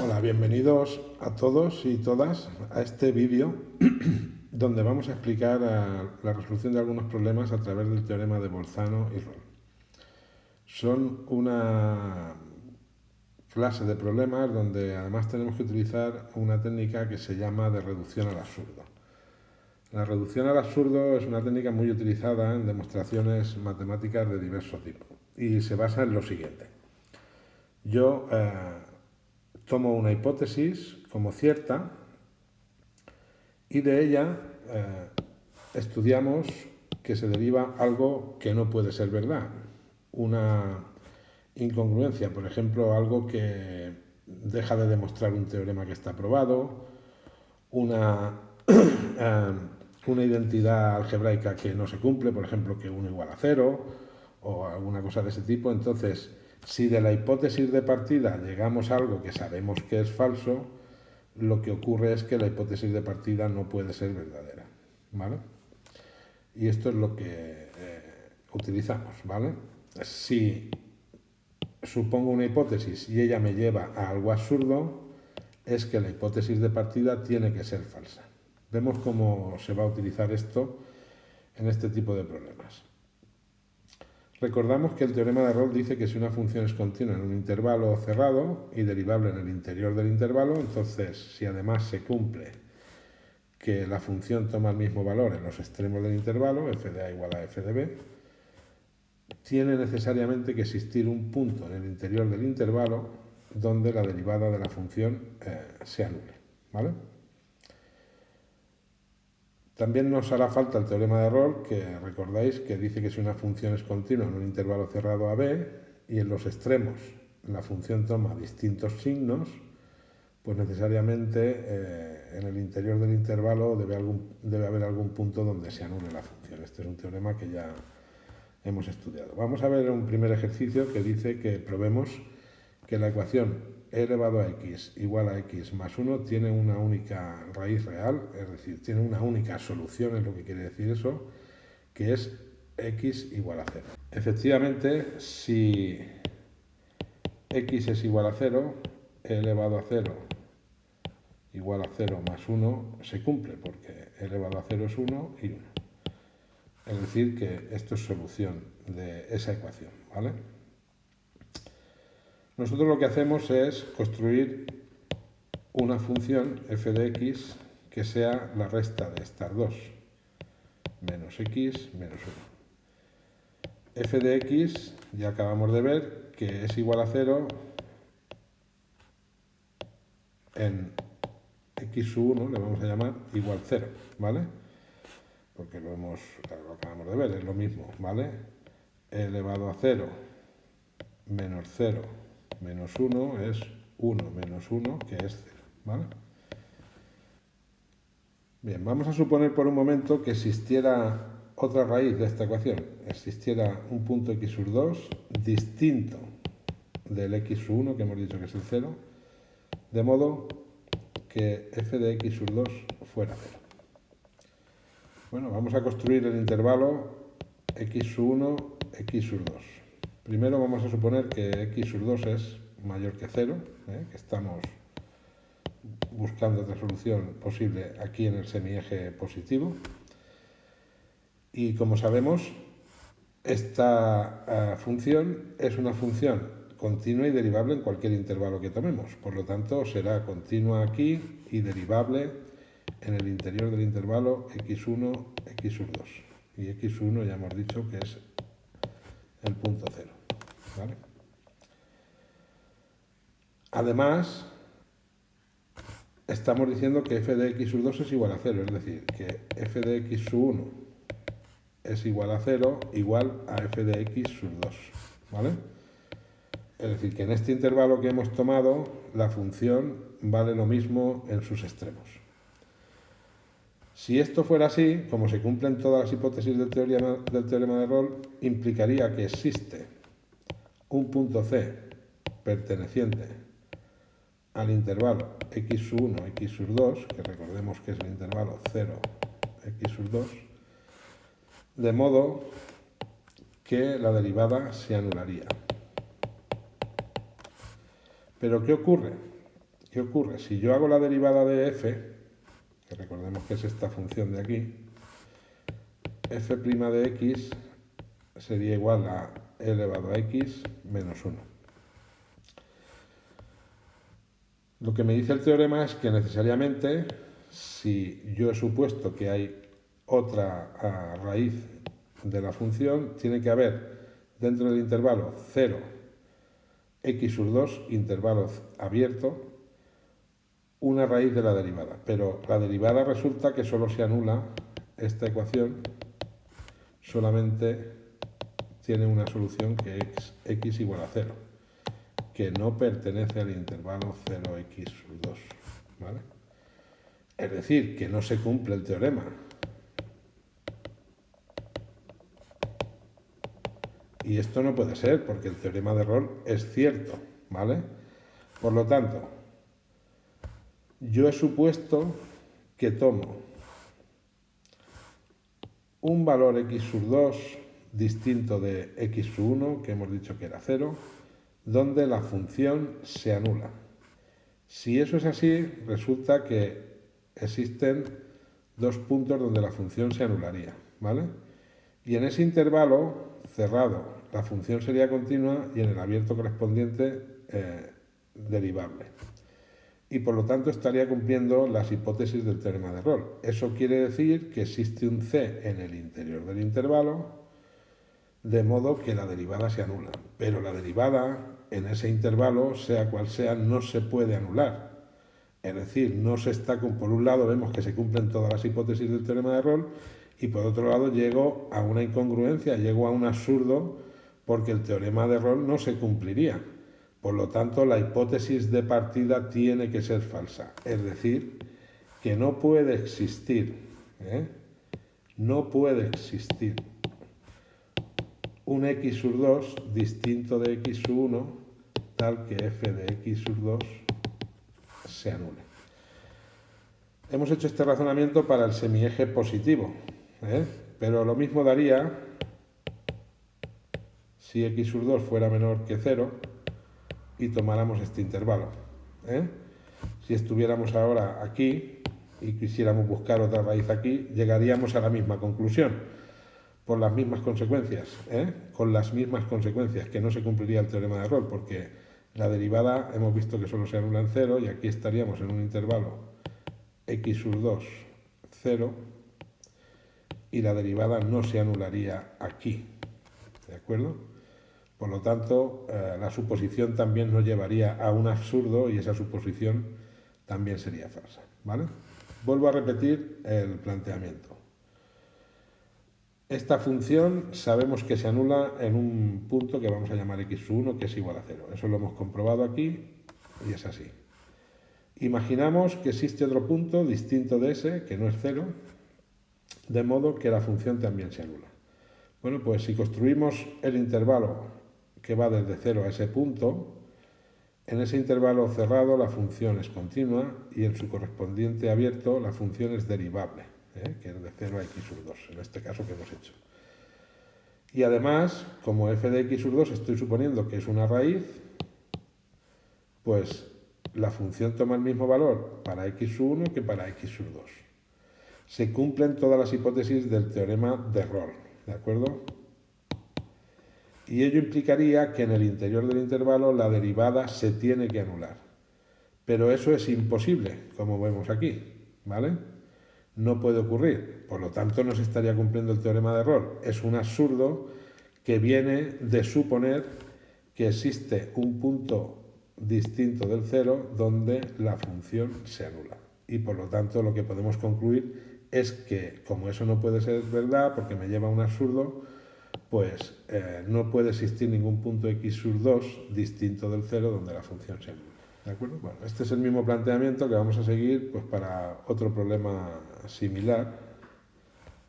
Hola, bienvenidos a todos y todas a este vídeo donde vamos a explicar la resolución de algunos problemas a través del teorema de Bolzano y Roll. Son una clase de problemas donde además tenemos que utilizar una técnica que se llama de reducción al absurdo. La reducción al absurdo es una técnica muy utilizada en demostraciones matemáticas de diverso tipo y se basa en lo siguiente. Yo eh, tomo una hipótesis como cierta y de ella eh, estudiamos que se deriva algo que no puede ser verdad, una incongruencia, por ejemplo, algo que deja de demostrar un teorema que está probado, una, eh, una identidad algebraica que no se cumple, por ejemplo, que 1 igual a 0, o alguna cosa de ese tipo. Entonces, si de la hipótesis de partida llegamos a algo que sabemos que es falso, lo que ocurre es que la hipótesis de partida no puede ser verdadera. ¿vale? Y esto es lo que eh, utilizamos. ¿vale? Si supongo una hipótesis y ella me lleva a algo absurdo, es que la hipótesis de partida tiene que ser falsa. Vemos cómo se va a utilizar esto en este tipo de problemas. Recordamos que el teorema de Rolle dice que si una función es continua en un intervalo cerrado y derivable en el interior del intervalo, entonces si además se cumple que la función toma el mismo valor en los extremos del intervalo, f de a igual a f de b, tiene necesariamente que existir un punto en el interior del intervalo donde la derivada de la función eh, se anule. ¿vale? También nos hará falta el teorema de Rolle, que recordáis que dice que si una función es continua en un intervalo cerrado a b y en los extremos la función toma distintos signos, pues necesariamente eh, en el interior del intervalo debe, debe haber algún punto donde se anule la función. Este es un teorema que ya hemos estudiado. Vamos a ver un primer ejercicio que dice que probemos que la ecuación e elevado a x igual a x más 1 tiene una única raíz real, es decir, tiene una única solución, es lo que quiere decir eso, que es x igual a 0. Efectivamente, si x es igual a 0, e elevado a 0 igual a 0 más 1 se cumple, porque e elevado a 0 es 1 y 1. Es decir, que esto es solución de esa ecuación, ¿vale? Nosotros lo que hacemos es construir una función f de x que sea la resta de estas dos, menos x menos 1. f de x ya acabamos de ver que es igual a 0 en x1, le vamos a llamar igual 0, ¿vale? Porque lo, hemos, lo acabamos de ver, es lo mismo, ¿vale? elevado a 0 menos 0 menos 1 es 1 menos 1, que es 0. ¿vale? Bien, vamos a suponer por un momento que existiera otra raíz de esta ecuación. Existiera un punto x sur 2 distinto del x 1, que hemos dicho que es el 0, de modo que f de x sur 2 fuera 0. Bueno, vamos a construir el intervalo x sur 1, x sur 2. Primero vamos a suponer que x sur 2 es mayor que 0, ¿eh? que estamos buscando otra solución posible aquí en el semieje positivo. Y como sabemos, esta uh, función es una función continua y derivable en cualquier intervalo que tomemos. Por lo tanto, será continua aquí y derivable en el interior del intervalo x1, x sur 2. Y x1 ya hemos dicho que es el punto cero. Además, estamos diciendo que f de x sub 2 es igual a 0, es decir, que f de x sub 1 es igual a 0 igual a f de x sub 2. ¿Vale? Es decir, que en este intervalo que hemos tomado, la función vale lo mismo en sus extremos. Si esto fuera así, como se cumplen todas las hipótesis del teorema, del teorema de Rolle, implicaría que existe un punto C perteneciente al intervalo x 1, x 2, que recordemos que es el intervalo 0, x 2, de modo que la derivada se anularía. Pero ¿qué ocurre? ¿Qué ocurre? Si yo hago la derivada de f, que recordemos que es esta función de aquí, f' de x sería igual a elevado a x menos 1. Lo que me dice el teorema es que necesariamente, si yo he supuesto que hay otra raíz de la función, tiene que haber dentro del intervalo 0, x sub 2, intervalo abierto, una raíz de la derivada. Pero la derivada resulta que solo se anula esta ecuación, solamente tiene una solución que es x igual a 0, que no pertenece al intervalo 0x sub 2. ¿vale? Es decir, que no se cumple el teorema. Y esto no puede ser, porque el teorema de Roll es cierto, ¿vale? Por lo tanto, yo he supuesto que tomo un valor x sub 2 distinto de x sub 1, que hemos dicho que era 0, donde la función se anula. Si eso es así, resulta que existen dos puntos donde la función se anularía, ¿vale? Y en ese intervalo cerrado la función sería continua y en el abierto correspondiente eh, derivable. Y por lo tanto estaría cumpliendo las hipótesis del teorema de Roll. Eso quiere decir que existe un c en el interior del intervalo de modo que la derivada se anula. Pero la derivada en ese intervalo, sea cual sea, no se puede anular. Es decir, no se está, por un lado vemos que se cumplen todas las hipótesis del teorema de Roll y por otro lado llego a una incongruencia, llego a un absurdo porque el teorema de Roll no se cumpliría. Por lo tanto, la hipótesis de partida tiene que ser falsa. Es decir, que no puede existir, ¿eh? no puede existir un x sub 2 distinto de x sub 1 tal que f de x sub 2 se anule. Hemos hecho este razonamiento para el semieje positivo, ¿eh? pero lo mismo daría si x sub 2 fuera menor que 0 y tomáramos este intervalo. ¿eh? Si estuviéramos ahora aquí y quisiéramos buscar otra raíz aquí, llegaríamos a la misma conclusión por las mismas consecuencias, ¿eh? con las mismas consecuencias, que no se cumpliría el teorema de Roll, porque la derivada hemos visto que solo se anula en 0 y aquí estaríamos en un intervalo x sub 2, 0, y la derivada no se anularía aquí, ¿de acuerdo? Por lo tanto, eh, la suposición también nos llevaría a un absurdo y esa suposición también sería falsa, ¿vale? Vuelvo a repetir el planteamiento. Esta función sabemos que se anula en un punto que vamos a llamar x1, que es igual a 0. Eso lo hemos comprobado aquí y es así. Imaginamos que existe otro punto distinto de ese, que no es 0, de modo que la función también se anula. Bueno, pues si construimos el intervalo que va desde 0 a ese punto, en ese intervalo cerrado la función es continua y en su correspondiente abierto la función es derivable. ¿Eh? que es de 0 a x sub 2, en este caso que hemos hecho. Y además, como f de x sub 2 estoy suponiendo que es una raíz, pues la función toma el mismo valor para x sub 1 que para x sub 2. Se cumplen todas las hipótesis del teorema de Roll, ¿de acuerdo? Y ello implicaría que en el interior del intervalo la derivada se tiene que anular. Pero eso es imposible, como vemos aquí, ¿vale? No puede ocurrir. Por lo tanto, no se estaría cumpliendo el teorema de error. Es un absurdo que viene de suponer que existe un punto distinto del cero donde la función se anula. Y por lo tanto, lo que podemos concluir es que, como eso no puede ser verdad, porque me lleva a un absurdo, pues eh, no puede existir ningún punto x sub 2 distinto del cero donde la función se anula. ¿De acuerdo? Bueno, este es el mismo planteamiento que vamos a seguir pues, para otro problema similar.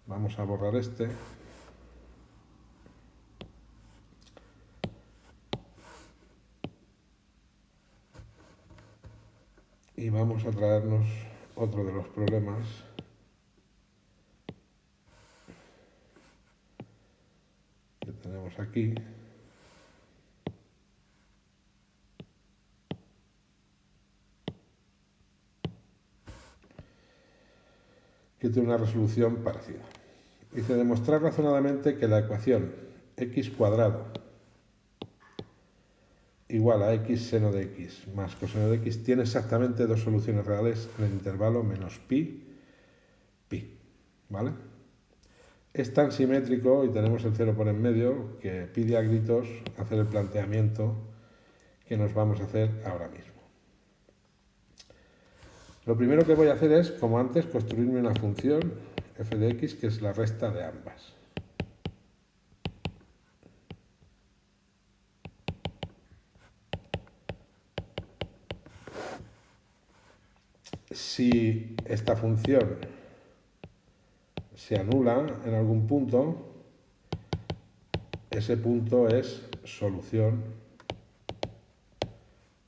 Vamos a borrar este. Y vamos a traernos otro de los problemas que tenemos aquí. Que tiene una resolución parecida. Dice demostrar razonadamente que la ecuación x cuadrado igual a x seno de x más coseno de x tiene exactamente dos soluciones reales en el intervalo menos pi, pi. ¿Vale? Es tan simétrico y tenemos el cero por en medio que pide a gritos hacer el planteamiento que nos vamos a hacer ahora mismo. Lo primero que voy a hacer es, como antes, construirme una función f de x que es la resta de ambas. Si esta función se anula en algún punto, ese punto es solución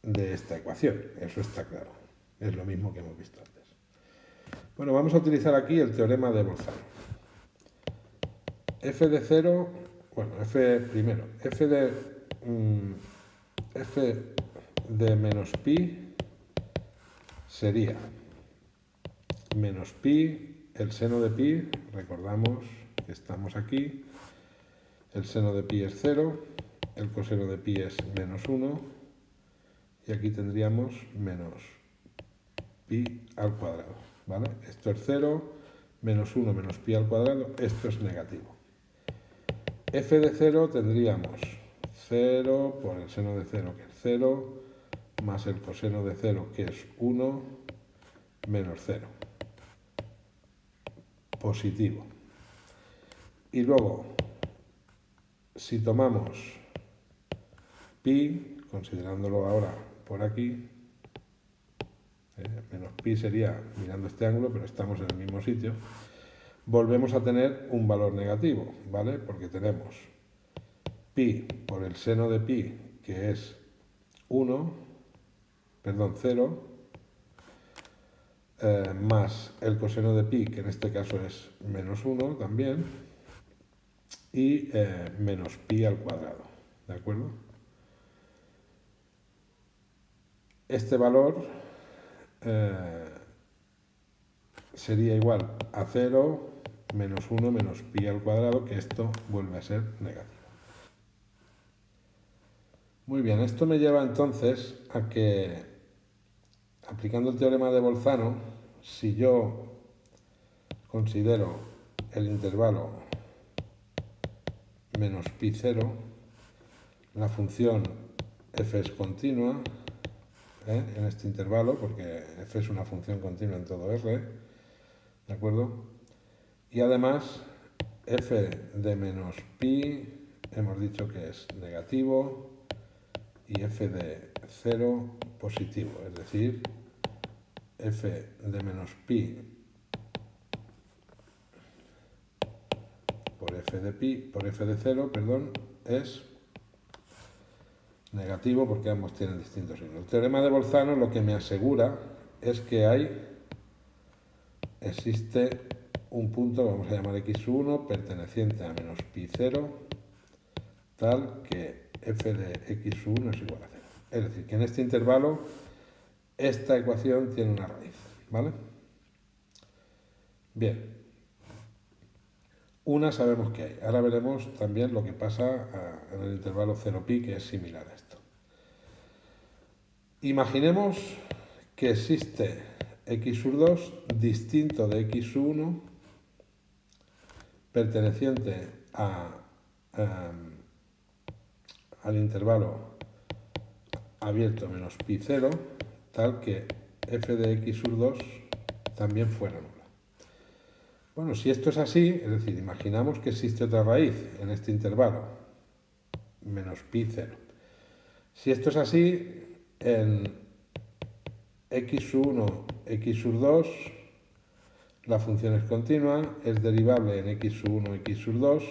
de esta ecuación, eso está claro. Es lo mismo que hemos visto antes. Bueno, vamos a utilizar aquí el teorema de Bolzano. f de 0, bueno, f primero, f de, mm, f de menos pi sería menos pi, el seno de pi, recordamos que estamos aquí, el seno de pi es 0, el coseno de pi es menos 1, y aquí tendríamos menos pi al cuadrado, ¿vale? Esto es 0, menos 1 menos pi al cuadrado, esto es negativo. f de 0 tendríamos 0 por el seno de 0, que es 0, más el coseno de 0, que es 1, menos 0. Positivo. Y luego, si tomamos pi, considerándolo ahora por aquí, eh, menos pi sería mirando este ángulo, pero estamos en el mismo sitio, volvemos a tener un valor negativo, ¿vale? Porque tenemos pi por el seno de pi, que es 1, perdón, 0, eh, más el coseno de pi, que en este caso es menos 1 también, y eh, menos pi al cuadrado, ¿de acuerdo? Este valor eh, sería igual a 0 menos 1 menos pi al cuadrado, que esto vuelve a ser negativo. Muy bien, esto me lleva entonces a que, aplicando el teorema de Bolzano, si yo considero el intervalo menos pi 0, la función f es continua, ¿eh? en este intervalo, porque f es una función continua en todo R, ¿de acuerdo? Y además, f de menos pi hemos dicho que es negativo y f de 0 positivo, es decir, f de menos pi por f de pi, por f de 0, perdón, es negativo porque ambos tienen distintos signos. El teorema de Bolzano lo que me asegura es que hay, existe un punto, vamos a llamar x1, perteneciente a menos pi 0, tal que f de x1 es igual a 0. Es decir, que en este intervalo esta ecuación tiene una raíz, ¿vale? Bien. Una sabemos que hay. Ahora veremos también lo que pasa en el intervalo 0pi, que es similar a esto. Imaginemos que existe x sur 2 distinto de x 1 perteneciente em, al intervalo abierto menos pi 0, tal que f de x sur 2 también fuera nula. Bueno, si esto es así, es decir, imaginamos que existe otra raíz en este intervalo, menos pi 0. Si esto es así, en x1, x 2, la función es continua, es derivable en x1, x 2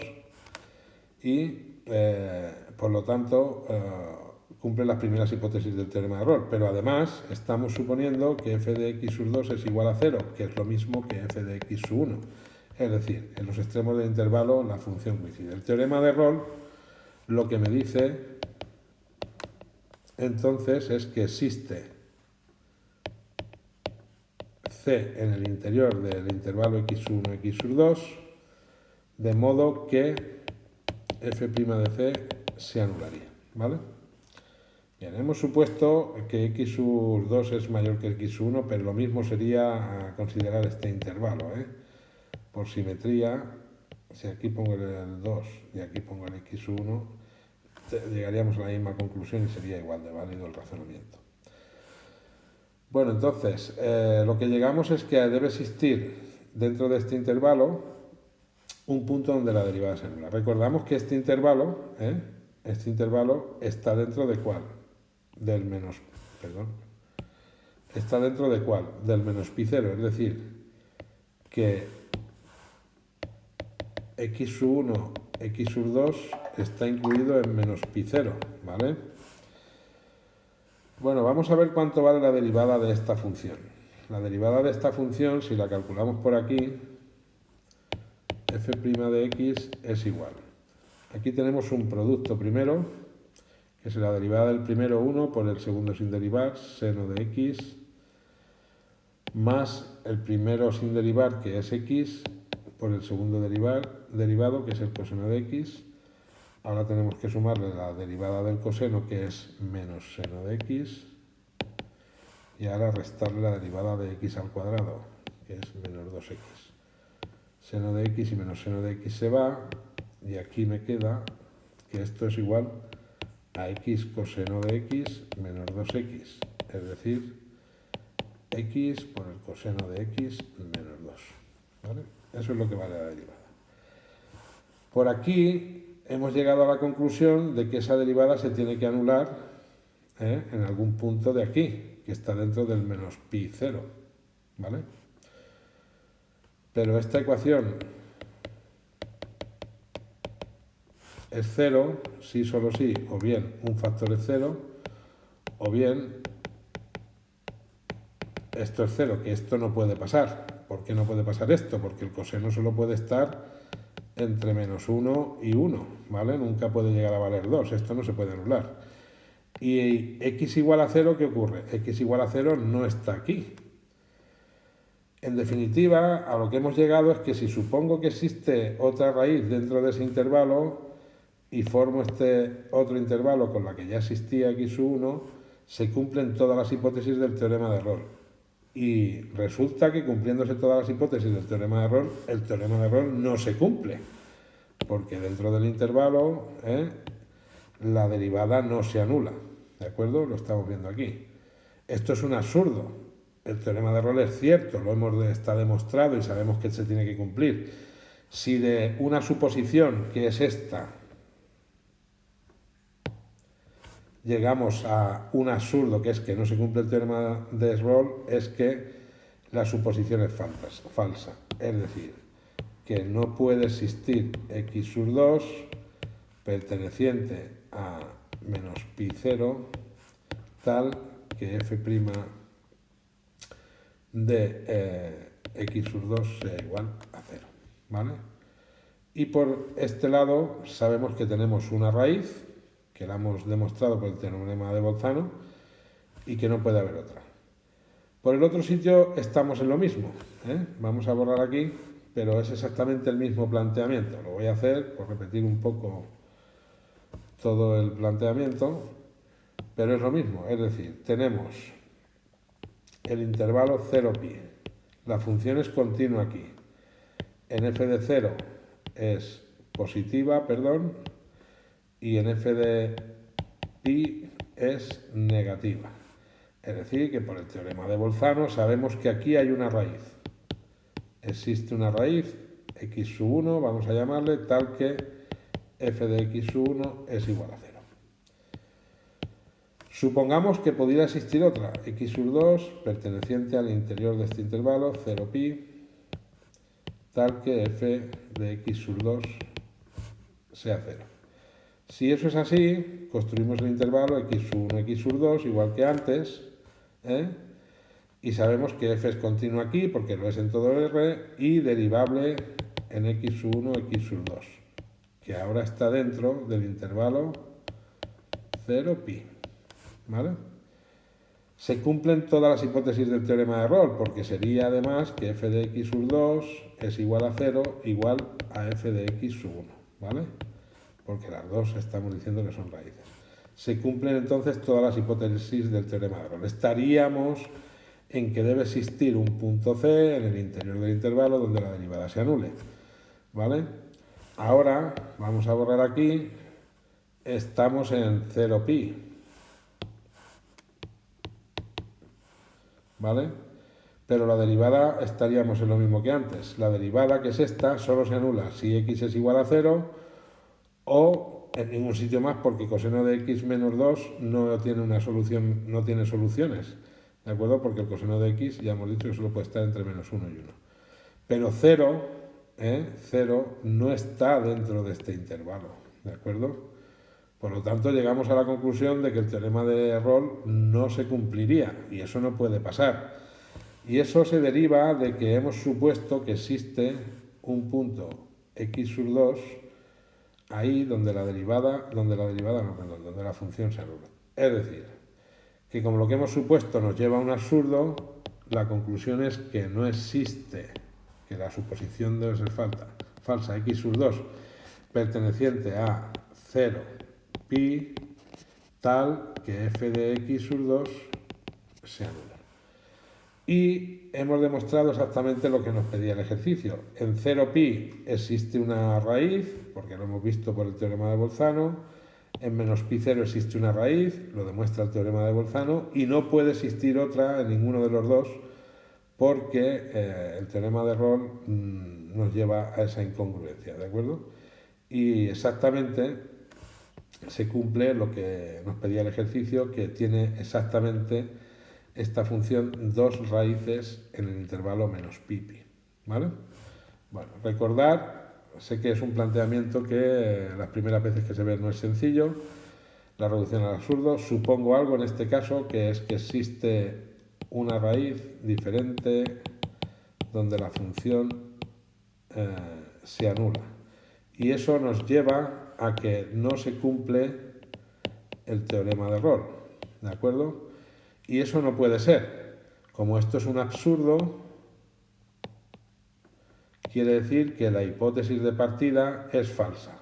y eh, por lo tanto eh, cumple las primeras hipótesis del teorema de error. Pero además estamos suponiendo que f de x 2 es igual a 0, que es lo mismo que f de x1. Es decir, en los extremos del intervalo la función coincide. El teorema de error lo que me dice entonces es que existe C en el interior del intervalo x1, x2, de modo que f' de C se anularía, ¿vale? Bien, hemos supuesto que x 2 es mayor que x1, pero lo mismo sería considerar este intervalo, ¿eh? Por simetría, si aquí pongo el 2 y aquí pongo el x1, llegaríamos a la misma conclusión y sería igual de válido el razonamiento. Bueno, entonces, eh, lo que llegamos es que debe existir dentro de este intervalo un punto donde la derivada se anula. Recordamos que este intervalo, ¿eh? este intervalo está dentro de cuál? Del menos, perdón, está dentro de cuál? Del menos pi cero, es decir, que x 1, x 2 está incluido en menos pi 0, ¿vale? Bueno, vamos a ver cuánto vale la derivada de esta función. La derivada de esta función, si la calculamos por aquí, f' de x es igual. Aquí tenemos un producto primero, es la derivada del primero 1 por el segundo sin derivar, seno de x, más el primero sin derivar, que es x, por el segundo derivado, que es el coseno de x. Ahora tenemos que sumarle la derivada del coseno, que es menos seno de x. Y ahora restarle la derivada de x al cuadrado, que es menos 2x. Seno de x y menos seno de x se va. Y aquí me queda que esto es igual a x coseno de x menos 2x. Es decir, x por el coseno de x menos 2. ¿Vale? Eso es lo que vale la derivada. Por aquí hemos llegado a la conclusión de que esa derivada se tiene que anular ¿eh? en algún punto de aquí, que está dentro del menos pi 0. ¿Vale? Pero esta ecuación es 0, sí, solo sí, o bien un factor es 0, o bien esto es 0, que esto no puede pasar. ¿Por qué no puede pasar esto? Porque el coseno solo puede estar entre menos 1 y 1, ¿vale? Nunca puede llegar a valer 2, esto no se puede anular. Y x igual a 0, ¿qué ocurre? x igual a 0 no está aquí. En definitiva, a lo que hemos llegado es que si supongo que existe otra raíz dentro de ese intervalo y formo este otro intervalo con la que ya existía x1, se cumplen todas las hipótesis del teorema de error. Y resulta que cumpliéndose todas las hipótesis del teorema de error, el teorema de error no se cumple, porque dentro del intervalo ¿eh? la derivada no se anula. ¿De acuerdo? Lo estamos viendo aquí. Esto es un absurdo. El teorema de error es cierto, lo hemos está demostrado y sabemos que se tiene que cumplir. Si de una suposición que es esta llegamos a un absurdo que es que no se cumple el teorema de error, es que la suposición es falsa. Es decir, que no puede existir x sur 2 perteneciente a menos pi 0 tal que f' de eh, x sur 2 sea igual a 0. ¿vale? Y por este lado sabemos que tenemos una raíz que la hemos demostrado por el teorema de Bolzano y que no puede haber otra. Por el otro sitio estamos en lo mismo. ¿eh? Vamos a borrar aquí, pero es exactamente el mismo planteamiento. Lo voy a hacer por repetir un poco todo el planteamiento, pero es lo mismo. Es decir, tenemos el intervalo 0pi. La función es continua aquí. En f de 0 es positiva, perdón, y en f de pi es negativa. Es decir, que por el teorema de Bolzano sabemos que aquí hay una raíz. Existe una raíz, x 1, vamos a llamarle, tal que f de x 1 es igual a 0. Supongamos que pudiera existir otra, x 2, perteneciente al interior de este intervalo, 0pi, tal que f de x 2 sea 0. Si eso es así, construimos el intervalo x1, x2, igual que antes, ¿eh? y sabemos que f es continuo aquí, porque lo es en todo R, y derivable en x1, x2, que ahora está dentro del intervalo 0pi. ¿Vale? Se cumplen todas las hipótesis del teorema de Rolle, porque sería además que f de x sub 2 es igual a 0 igual a f de x sub 1. ¿Vale? Porque las dos estamos diciendo que son raíces. Se cumplen entonces todas las hipótesis del teorema de Rolle. Estaríamos en que debe existir un punto C en el interior del intervalo donde la derivada se anule. ¿Vale? Ahora vamos a borrar aquí, estamos en 0pi. ¿Vale? Pero la derivada estaríamos en lo mismo que antes. La derivada, que es esta, solo se anula si x es igual a 0 o en ningún sitio más porque coseno de x menos 2 no tiene una solución, no tiene soluciones. ¿De acuerdo? Porque el coseno de x ya hemos dicho que solo puede estar entre menos 1 y 1. Pero 0, ¿eh? 0 no está dentro de este intervalo. ¿De acuerdo? Por lo tanto, llegamos a la conclusión de que el teorema de Rolle no se cumpliría y eso no puede pasar. Y eso se deriva de que hemos supuesto que existe un punto x sub 2 ahí donde la derivada, donde la derivada no, perdón, donde la función se anula. Es decir, que como lo que hemos supuesto nos lleva a un absurdo, la conclusión es que no existe, que la suposición debe ser falta, falsa x sub 2 perteneciente a 0 pi tal que f de x sub 2 se anula. Y hemos demostrado exactamente lo que nos pedía el ejercicio. En 0 pi existe una raíz, porque lo hemos visto por el teorema de Bolzano, en menos pi 0 existe una raíz, lo demuestra el teorema de Bolzano, y no puede existir otra en ninguno de los dos porque eh, el teorema de Rolle mm, nos lleva a esa incongruencia, ¿de acuerdo? Y exactamente se cumple lo que nos pedía el ejercicio, que tiene exactamente esta función dos raíces en el intervalo menos pi, pi, ¿vale? Bueno, recordar sé que es un planteamiento que las primeras veces que se ve no es sencillo, la reducción al absurdo. Supongo algo en este caso, que es que existe una raíz diferente donde la función eh, se anula. Y eso nos lleva a que no se cumple el teorema de Rolle, ¿de acuerdo? Y eso no puede ser. Como esto es un absurdo, quiere decir que la hipótesis de partida es falsa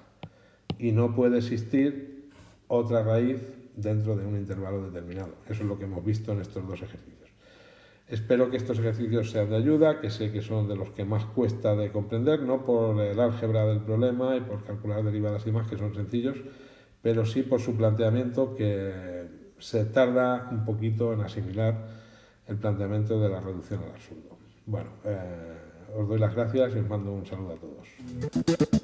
y no puede existir otra raíz dentro de un intervalo determinado. Eso es lo que hemos visto en estos dos ejercicios. Espero que estos ejercicios sean de ayuda, que sé que son de los que más cuesta de comprender, no por el álgebra del problema y por calcular derivadas y más, que son sencillos, pero sí por su planteamiento que se tarda un poquito en asimilar el planteamiento de la reducción al absurdo. Bueno, eh, os doy las gracias y os mando un saludo a todos.